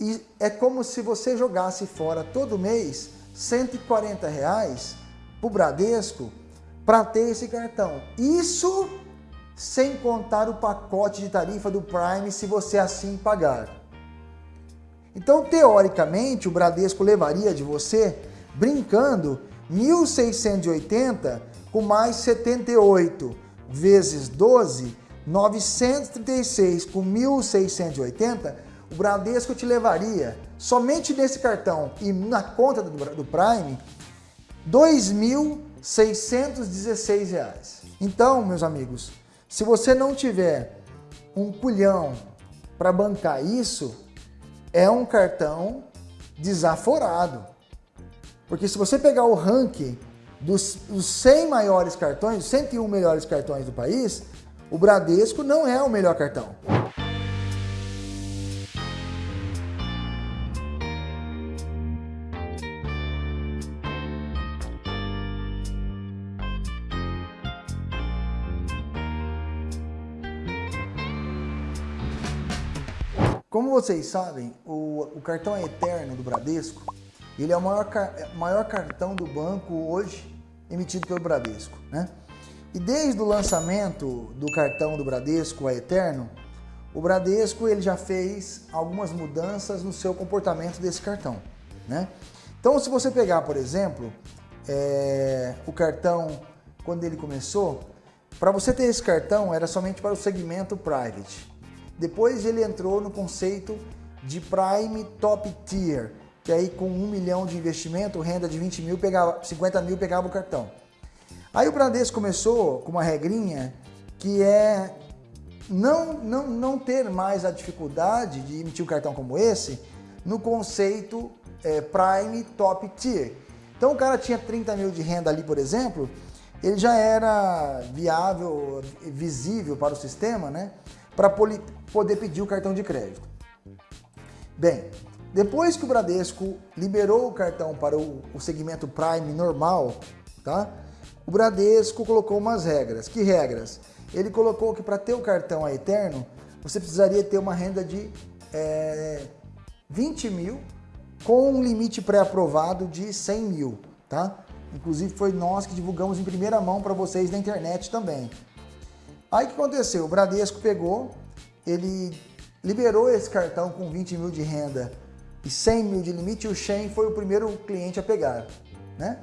e é como se você jogasse fora todo mês 140 reais para o Bradesco para ter esse cartão. Isso sem contar o pacote de tarifa do Prime se você assim pagar. Então, teoricamente, o Bradesco levaria de você, brincando, 1.680 com mais 78 vezes 12, 936 com 1.680, o Bradesco te levaria, somente nesse cartão e na conta do, do Prime, R$ 2.616. Então, meus amigos, se você não tiver um culhão para bancar isso, é um cartão desaforado. Porque se você pegar o ranking dos, dos 100 maiores cartões, 101 melhores cartões do país, o Bradesco não é o melhor cartão. Vocês sabem, o, o cartão é eterno do Bradesco ele é o maior, maior cartão do banco hoje emitido pelo Bradesco. Né? E desde o lançamento do cartão do Bradesco a Eterno, o Bradesco ele já fez algumas mudanças no seu comportamento desse cartão. Né? Então, se você pegar, por exemplo, é, o cartão, quando ele começou, para você ter esse cartão era somente para o segmento private. Depois ele entrou no conceito de Prime Top Tier, que aí com um milhão de investimento, renda de 20 mil, pegava, 50 mil pegava o cartão. Aí o Bradesco começou com uma regrinha que é não, não, não ter mais a dificuldade de emitir um cartão como esse no conceito é, Prime Top Tier. Então o cara tinha 30 mil de renda ali, por exemplo, ele já era viável, visível para o sistema, né? Para poder pedir o cartão de crédito. Bem, depois que o Bradesco liberou o cartão para o, segmento Prime normal, tá? o Bradesco colocou umas regras. Que regras? Ele colocou que para ter o cartão a Eterno, você precisaria ter uma renda de é, 20 mil com um limite pré-aprovado de 100 mil. Tá? Inclusive foi nós que divulgamos em primeira mão para vocês na internet também. Aí o que aconteceu? O Bradesco pegou, ele liberou esse cartão com 20 mil de renda e 100 mil de limite, o Shen foi o primeiro cliente a pegar. Né?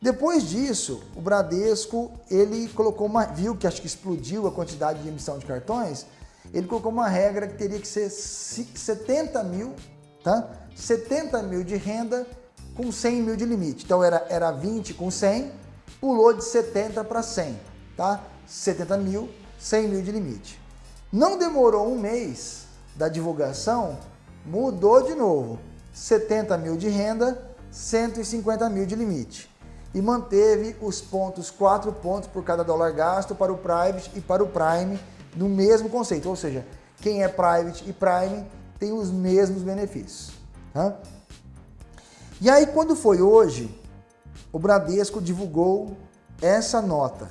Depois disso, o Bradesco ele colocou uma, viu que acho que explodiu a quantidade de emissão de cartões, ele colocou uma regra que teria que ser 70 mil, tá? 70 mil de renda com 100 mil de limite. Então era, era 20 com 100, pulou de 70 para 100, tá? 70 mil, 100 mil de limite. Não demorou um mês da divulgação mudou de novo. 70 mil de renda, 150 mil de limite. E manteve os pontos, 4 pontos por cada dólar gasto para o Private e para o Prime no mesmo conceito. Ou seja, quem é Private e Prime tem os mesmos benefícios. Tá? E aí quando foi hoje, o Bradesco divulgou essa nota.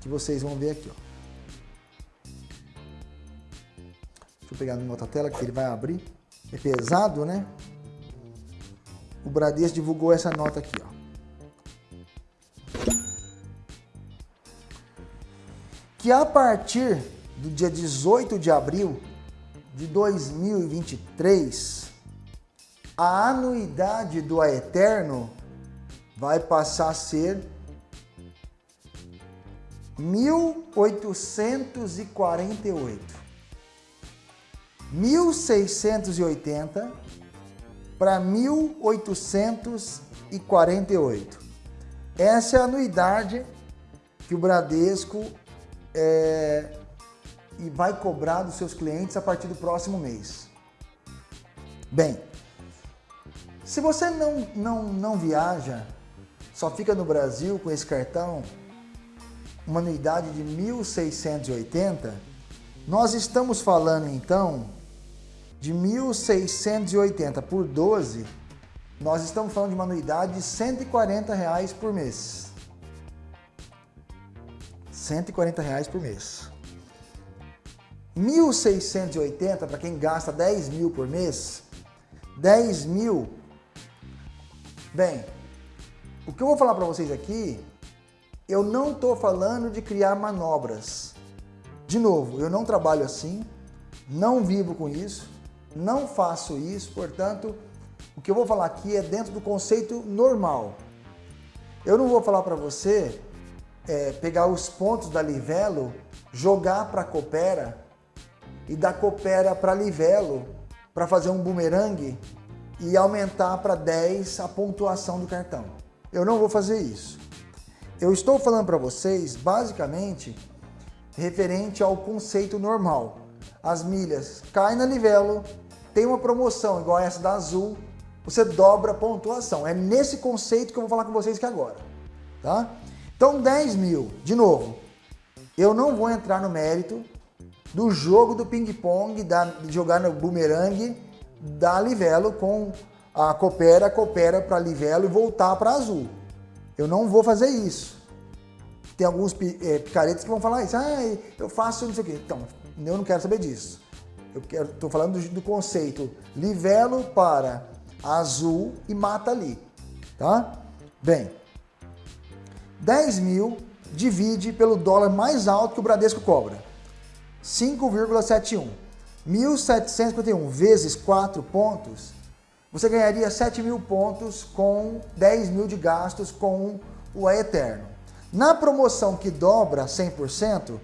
Que vocês vão ver aqui. Ó. Deixa eu pegar no outra tela que ele vai abrir. É pesado, né? O Bradesco divulgou essa nota aqui, ó. Que a partir do dia 18 de abril de 2023, a anuidade do Aeterno vai passar a ser 1848. 1680 para 1848. Essa é a anuidade que o Bradesco é, e vai cobrar dos seus clientes a partir do próximo mês. Bem, se você não, não, não viaja, só fica no Brasil com esse cartão, uma anuidade de 1.680, nós estamos falando então de 1.680 por 12, nós estamos falando de uma anuidade de 140 reais por mês. 140 reais por mês. 1.680 para quem gasta 10 mil por mês, 10 mil, bem, o que eu vou falar para vocês aqui, eu não estou falando de criar manobras. De novo, eu não trabalho assim, não vivo com isso, não faço isso, portanto, o que eu vou falar aqui é dentro do conceito normal. Eu não vou falar para você é, pegar os pontos da Livelo, jogar para a Coopera e da Coopera para Livelo para fazer um bumerangue e aumentar para 10 a pontuação do cartão. Eu não vou fazer isso. Eu estou falando para vocês, basicamente, referente ao conceito normal. As milhas caem na Livelo, tem uma promoção igual essa da Azul, você dobra a pontuação. É nesse conceito que eu vou falar com vocês aqui agora. Tá? Então 10 mil, de novo, eu não vou entrar no mérito do jogo do ping-pong, de jogar no boomerang da Livelo com a Coopera, Coopera para Livelo e voltar para Azul. Eu não vou fazer isso. Tem alguns é, picaretes que vão falar isso, ah, eu faço não sei o quê. Então, eu não quero saber disso. Eu estou falando do, do, conceito livelo para azul e mata ali, tá? Bem, 10 mil divide pelo dólar mais alto que o Bradesco cobra, 5,71. 1.751 vezes 4 pontos, você ganharia 7 mil pontos com 10 mil de gastos com o Eterno. Na promoção que dobra 100%,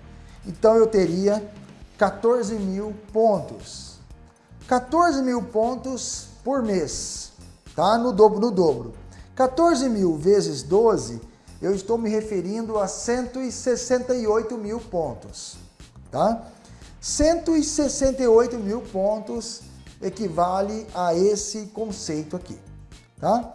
então eu teria 14 mil pontos. 14 mil pontos por mês, tá? No dobro, no dobro. 14 mil vezes 12, eu estou me referindo a 168 mil pontos, tá? 168 mil pontos equivale a esse conceito aqui, tá?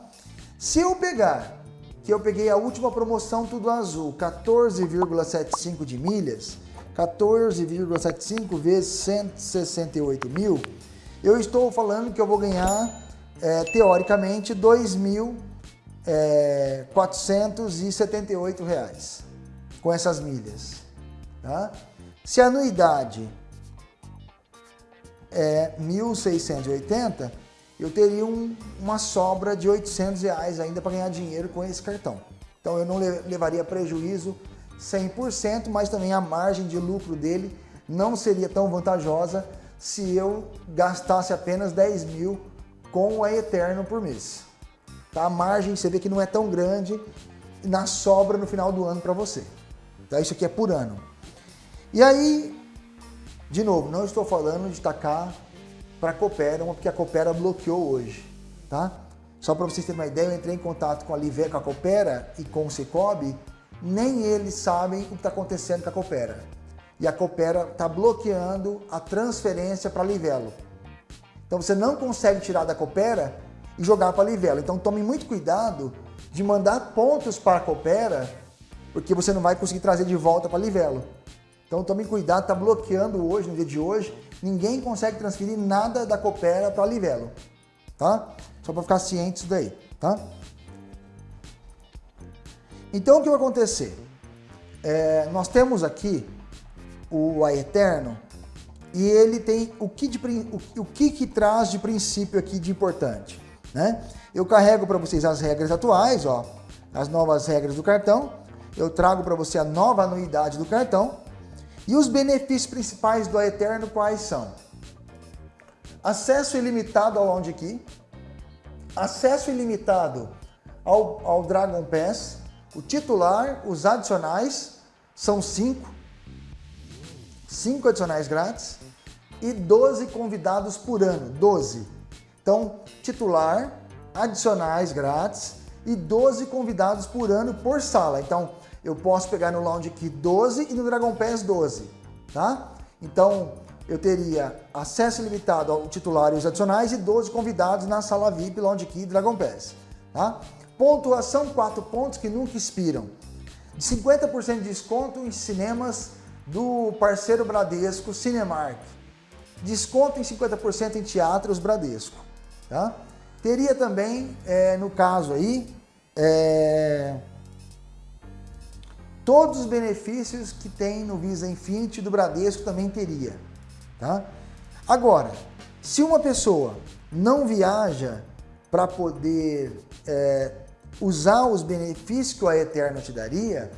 Se eu pegar, que eu peguei a última promoção tudo azul, 14,75 de milhas, 14,75 vezes 168 mil, eu estou falando que eu vou ganhar, é, teoricamente, 2.478 é, reais com essas milhas. Tá? Se a anuidade é 1.680, eu teria um, uma sobra de 800 reais ainda para ganhar dinheiro com esse cartão. Então eu não levaria prejuízo 100%, mas também a margem de lucro dele não seria tão vantajosa se eu gastasse apenas 10 mil com a Eterno por mês. Tá? A margem você vê que não é tão grande na sobra no final do ano para você. Tá? Isso aqui é por ano. E aí, de novo, não estou falando de tacar para a Coopera, porque a Coopera bloqueou hoje. Tá? Só para vocês terem uma ideia, eu entrei em contato com a Live, com a Coopera e com o Cicobi nem eles sabem o que está acontecendo com a Coopera. E a Coopera está bloqueando a transferência para Livelo. Então você não consegue tirar da Coopera e jogar para Livelo. Então tome muito cuidado de mandar pontos para a Coopera, porque você não vai conseguir trazer de volta para Livelo. Então tome cuidado, está bloqueando hoje, no dia de hoje, ninguém consegue transferir nada da Coopera para Livelo, tá? Só para ficar ciente disso daí, tá? Então o que vai acontecer? É, nós temos aqui o A Eterno e ele tem o que, de, o, o que, que traz de princípio aqui de importante. Né? Eu carrego para vocês as regras atuais, ó, as novas regras do cartão, eu trago para você a nova anuidade do cartão e os benefícios principais do Eterno quais são? Acesso ilimitado ao Lounge Key, acesso ilimitado ao, ao Dragon Pass, o titular, os adicionais, são cinco. Cinco adicionais grátis e 12 convidados por ano, 12. Então, titular, adicionais grátis e 12 convidados por ano por sala. Então, eu posso pegar no Lounge Key 12 e no Dragon Pass 12, tá? Então, eu teria acesso limitado ao titular e os adicionais e 12 convidados na sala VIP, Lounge Key e Dragon Pass, tá? Pontuação 4 pontos que nunca expiram. 50% de desconto em cinemas do parceiro Bradesco Cinemark. Desconto em 50% em teatros Bradesco. Tá? Teria também, é, no caso aí, é, todos os benefícios que tem no Visa Infinity do Bradesco também teria. Tá? Agora, se uma pessoa não viaja para poder é, usar os benefícios que a Eterno te daria,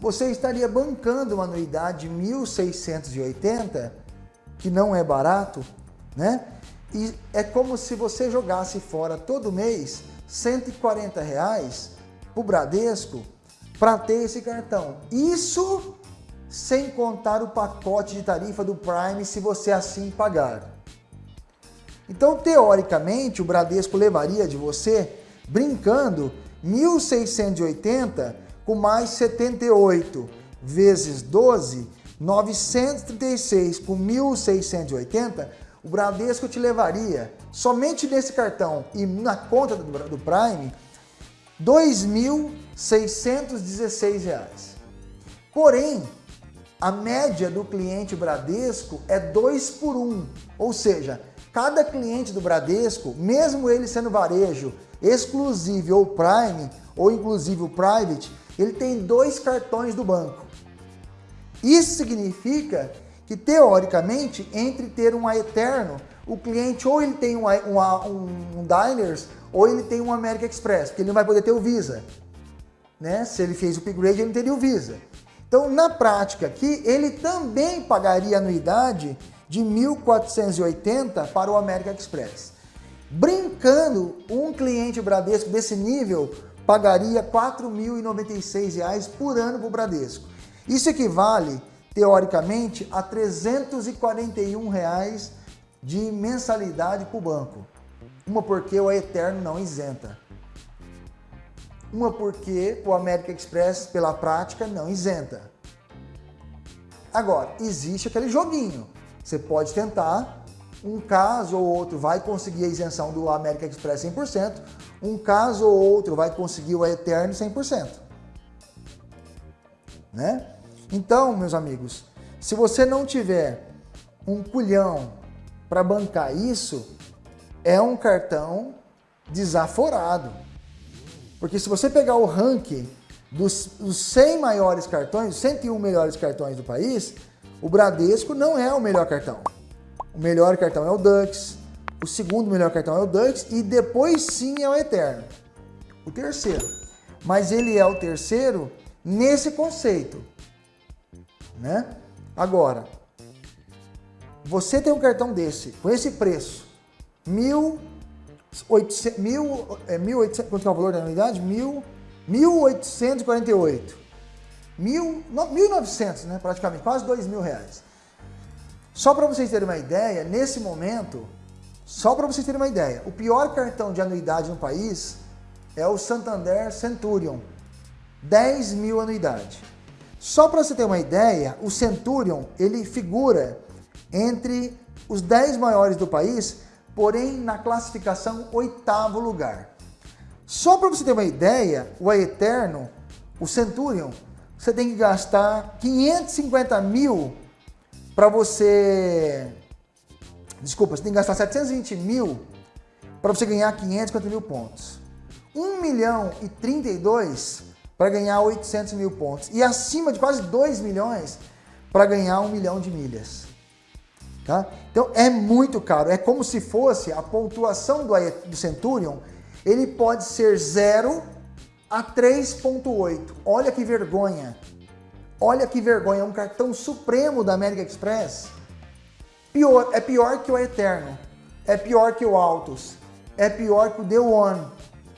você estaria bancando uma anuidade de 1.680, que não é barato, né? E é como se você jogasse fora todo mês 140 reais para o Bradesco para ter esse cartão. Isso sem contar o pacote de tarifa do Prime se você assim pagar. Então, teoricamente, o Bradesco levaria de você, brincando, 1.680 com mais 78 vezes 12, 936 com 1.680, o Bradesco te levaria, somente nesse cartão e na conta do, do Prime, R$ 2.616. Porém, a média do cliente Bradesco é 2 por 1, um, ou seja, cada cliente do Bradesco, mesmo ele sendo varejo, exclusivo ou Prime, ou inclusive o Private, ele tem dois cartões do banco. Isso significa que, teoricamente, entre ter um Eterno, o cliente ou ele tem um, um, um Diners ou ele tem um American Express, porque ele não vai poder ter o Visa. Né? Se ele fez o upgrade, ele não teria o Visa. Então, na prática aqui, ele também pagaria anuidade de 1.480 para o American Express. Brincando, um cliente Bradesco desse nível pagaria R$ 4.096 por ano para o Bradesco. Isso equivale, teoricamente, a 341 reais de mensalidade para o banco. Uma porque o Eterno não isenta. Uma porque o American Express, pela prática, não isenta. Agora, existe aquele joguinho. Você pode tentar, um caso ou outro vai conseguir a isenção do American Express 100%, um caso ou outro vai conseguir o Eterno 100%. Né? Então, meus amigos, se você não tiver um culhão para bancar isso, é um cartão desaforado. Porque se você pegar o ranking dos, dos 100 maiores cartões, 101 melhores cartões do país, o Bradesco não é o melhor cartão. O melhor cartão é o Dux, o segundo melhor cartão é o Dux e depois sim é o Eterno. O terceiro. Mas ele é o terceiro nesse conceito. Né? Agora, você tem um cartão desse, com esse preço, 1.800, mil, é, 1.800, quanto é o valor da unidade? 1.848. 1.900, né, praticamente, quase 2 mil reais. Só para vocês terem uma ideia, nesse momento, só para vocês terem uma ideia, o pior cartão de anuidade no país é o Santander Centurion, 10 mil anuidade. Só para você ter uma ideia, o Centurion ele figura entre os 10 maiores do país, porém na classificação oitavo lugar. Só para você ter uma ideia, o Eterno, o Centurion, você tem que gastar 550 mil para você... Desculpa, você tem que gastar 720 mil para você ganhar 550 mil pontos. 1 milhão e 32 para ganhar 800 mil pontos. E acima de quase 2 milhões para ganhar 1 milhão de milhas. Tá? Então é muito caro. É como se fosse a pontuação do, do Centurion, ele pode ser 0 a 3.8. Olha que vergonha. Olha que vergonha, é um cartão supremo da América Express. Pior, é pior que o Eterno, é pior que o Altos, é pior que o The One,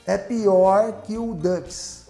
é pior que o Dux.